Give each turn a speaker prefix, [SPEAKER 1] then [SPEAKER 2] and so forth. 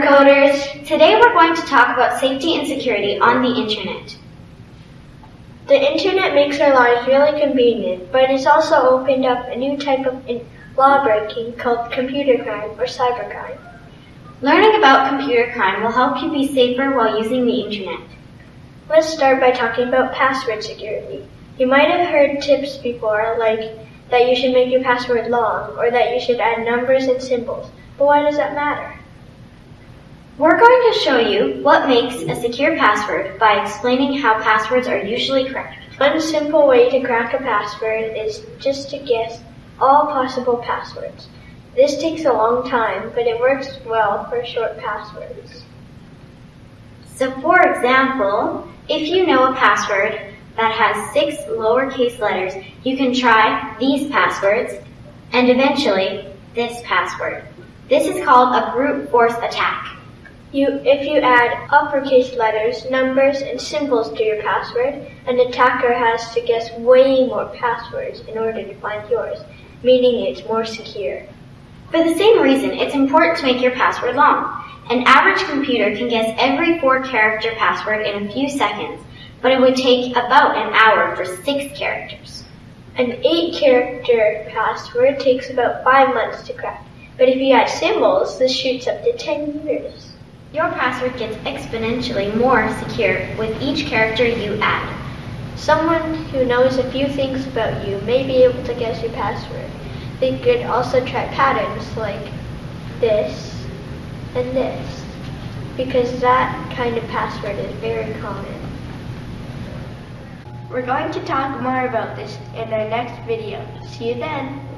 [SPEAKER 1] Coders! Today we're going to talk about safety and security on the internet.
[SPEAKER 2] The internet makes our lives really convenient, but it's also opened up a new type of law breaking called computer crime or cybercrime.
[SPEAKER 1] Learning about computer crime will help you be safer while using the internet.
[SPEAKER 2] Let's start by talking about password security. You might have heard tips before, like that you should make your password long or that you should add numbers and symbols. But why does that matter?
[SPEAKER 1] We're going to show you what makes a secure password by explaining how passwords are usually cracked.
[SPEAKER 2] One simple way to crack a password is just to guess all possible passwords. This takes a long time, but it works well for short passwords.
[SPEAKER 1] So for example, if you know a password that has six lowercase letters, you can try these passwords and eventually this password. This is called a brute force attack.
[SPEAKER 2] You, if you add uppercase letters, numbers, and symbols to your password, an attacker has to guess way more passwords in order to find yours, meaning it's more secure.
[SPEAKER 1] For the same reason, it's important to make your password long. An average computer can guess every four character password in a few seconds, but it would take about an hour for six characters.
[SPEAKER 2] An eight character password takes about five months to crack, but if you add symbols, this shoots up to 10 years.
[SPEAKER 1] Your password gets exponentially more secure with each character you add.
[SPEAKER 2] Someone who knows a few things about you may be able to guess your password. They could also try patterns like this and this, because that kind of password is very common. We're going to talk more about this in our next video. See you then!